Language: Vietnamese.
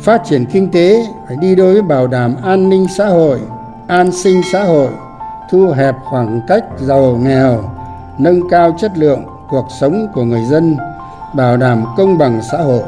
phát triển kinh tế phải đi đôi với bảo đảm an ninh xã hội, an sinh xã hội, thu hẹp khoảng cách giàu nghèo, nâng cao chất lượng cuộc sống của người dân, bảo đảm công bằng xã hội.